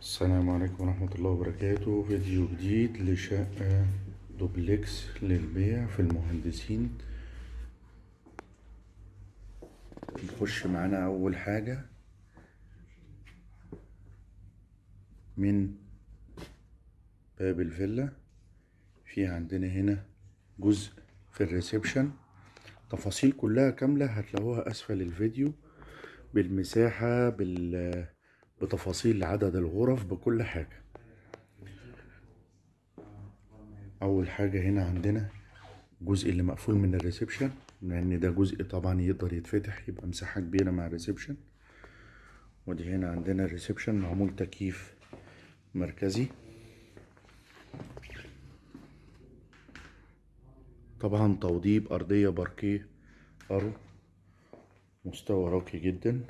السلام عليكم ورحمة الله وبركاته. فيديو جديد لشقة دوبلكس للبيع في المهندسين. نخش معانا أول حاجة. من باب الفيلا. في عندنا هنا جزء في ال reception. تفاصيل كلها كاملة هتلاقوها أسفل الفيديو. بالمساحة بال بتفاصيل عدد الغرف بكل حاجة. أول حاجة هنا عندنا الجزء اللي مقفول من ال reception لأن ده جزء طبعا يقدر يتفتح يبقى مساحة كبيرة مع ال reception. ودي هنا عندنا ال reception معمول تكييف مركزي. طبعا توضيب أرضية باركيه أرو مستوى راقي جدا.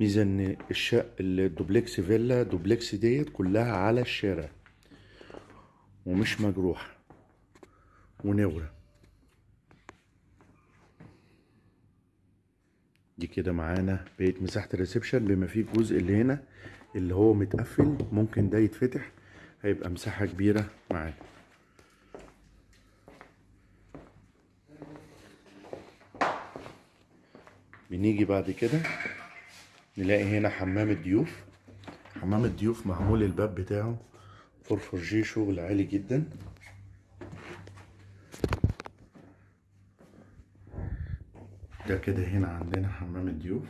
ميزة ان الشقة الدوبلكس فيلا دوبلكس ديت كلها على الشارع. ومش مجروحة. ومنورة. دي كده معانا بقية مساحة ال reception. بما فيه الجزء اللي هنا اللي هو متقفل ممكن ده يتفتح. هيبقى مساحة كبيرة معانا. بنيجي بعد كده. نلاقي هنا حمام الضيوف. حمام الضيوف معمول الباب بتاعه. فورفورجيه شغل عالي جدا. ده كده هنا عندنا حمام الضيوف.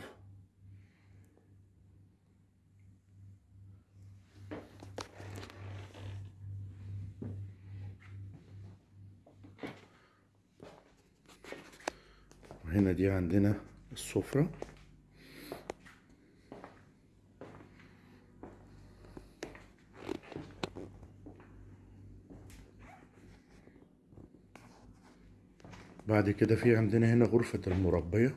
وهنا دي عندنا السفرة. بعد كده في عندنا هنا غرفة المربية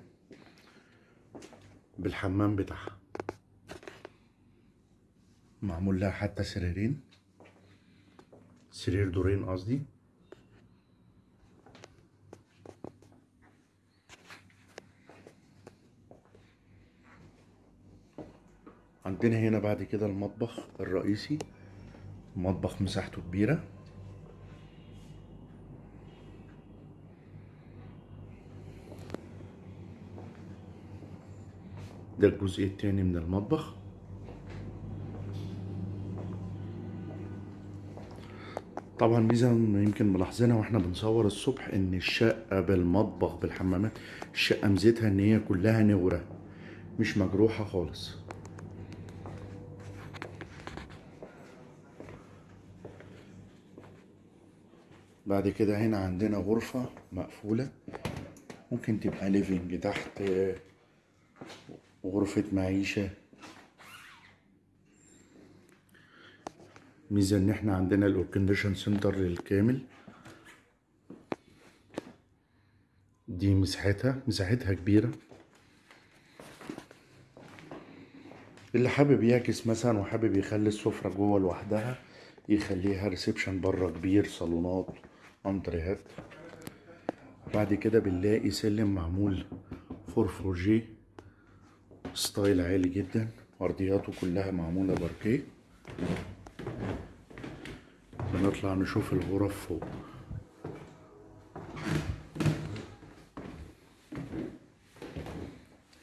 بالحمام بتاعها. معمول لها حتى سريرين. سرير دورين قصدي. عندنا هنا بعد كده المطبخ الرئيسي مطبخ مساحته كبيرة. ده الجزء التاني من المطبخ. طبعا ميزة يمكن ملاحظينها وإحنا بنصور الصبح إن الشقة بالمطبخ بالحمامات الشقة ميزتها إن هي كلها منورة مش مجروحة خالص. بعد كده هنا عندنا غرفة مقفولة ممكن تبقى living تحت غرفة معيشة. ميزة إن إحنا عندنا ال air condition central كامل. دي مساحتها مساحتها كبيرة. اللي حابب يعكس مثلا وحابب يخلي السفرة جوه لوحدها يخليها reception بره كبير صالونات انتريهات بعد كده بنلاقي سلم معمول فورفورجيه style عالي جدا ارضياته كلها معمولة باركيه. بنطلع نشوف الغرف فوق.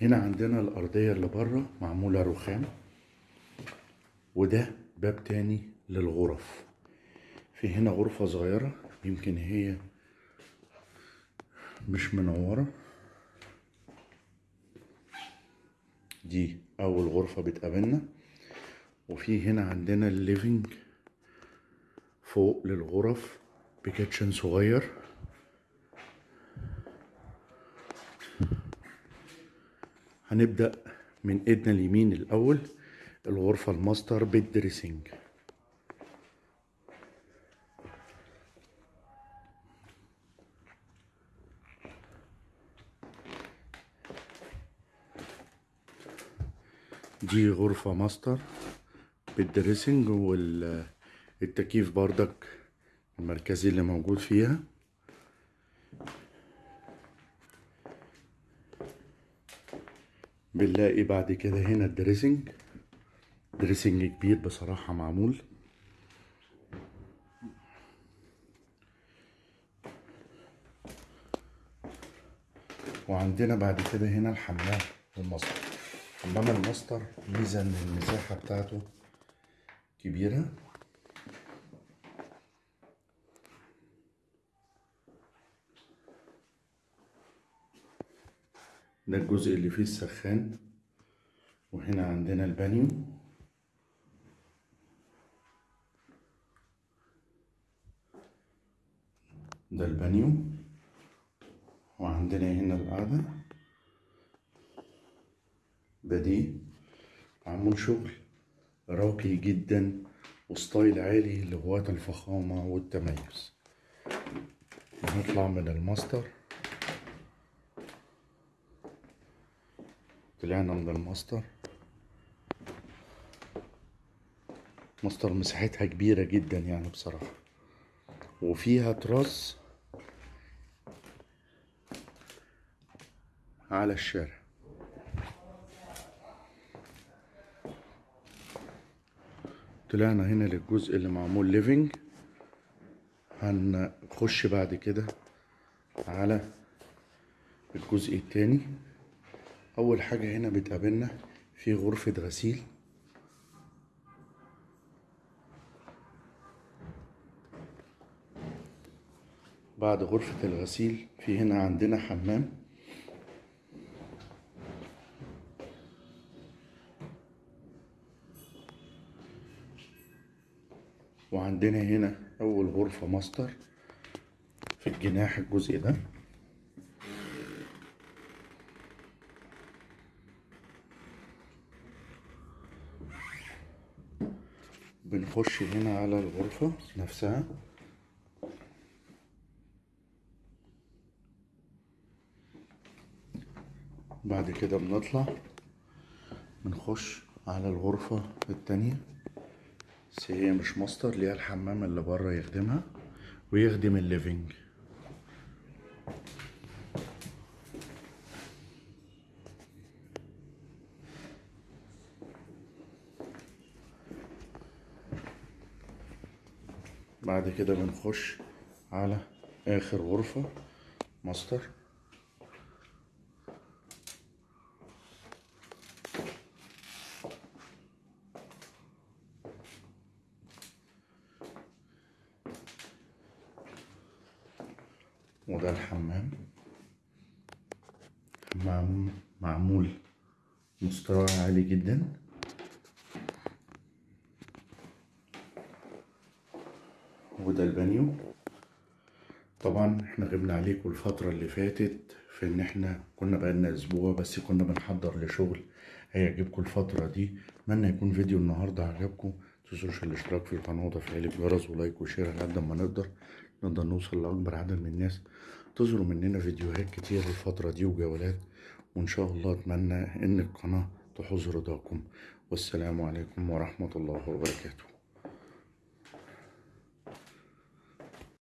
هنا عندنا الأرضية اللي بره معمولة رخام وده باب تاني للغرف. في هنا غرفة صغيرة يمكن هي مش منورة دي أول غرفة بتقابلنا. وفي هنا عندنا ال living فوق للغرف ب kitchen صغير. هنبدأ من إيدنا اليمين الأول الغرفة ال master بال dressing دي غرفة master بال dressing والتكييف بردك المركزي اللي موجود فيها. بنلاقي بعد كده هنا ال dressing. dressing كبير بصراحة معمول. وعندنا بعد كده هنا الحمام الماستر حمام الماستر ميزة ان المساحة بتاعته كبيرة. ده الجزء اللي فيه السخان وهنا عندنا البانيو. ده البانيو وعندنا هنا القاعدة بديه معمول شغل راقي جدا و style عالي لغواة الفخامة والتميز. هنطلع من الماستر. طلعنا من الماستر. ماستر مساحتها كبيرة جدا يعني بصراحة. وفيها تراس على الشارع. طلعنا هنا للجزء اللي معمول living هنخش بعد كده على الجزء التاني. أول حاجة هنا بتقابلنا في غرفة غسيل. بعد غرفة الغسيل في هنا عندنا حمام. وعندنا هنا أول غرفة ماستر في الجناح الجزء ده. بنخش هنا على الغرفة نفسها. بعد كده بنطلع بنخش على الغرفة التانية. بس هي مش ماستر ليها الحمام اللي بره يخدمها ويخدم ال living. بعد كده بنخش على آخر غرفة ماستر. وده الحمام. حمام معمول مستوى عالي جدا. وده البانيو. طبعا إحنا غبنا عليكم الفترة اللي فاتت في إن إحنا كنا بقالنا أسبوع بس كنا بنحضر لشغل هيعجبكم الفترة دي. أتمنى يكون فيديو النهاردة عجبكم. متنسوش الاشتراك في القناة وتفعيل الجرس و like و share على قد ما نقدر. نقدر نوصل لأكبر عدد من الناس. تنتظروا مننا فيديوهات كتير الفترة دي وجولات وإن شاء الله أتمنى إن القناة تحوز رضاكم والسلام عليكم ورحمة الله وبركاته.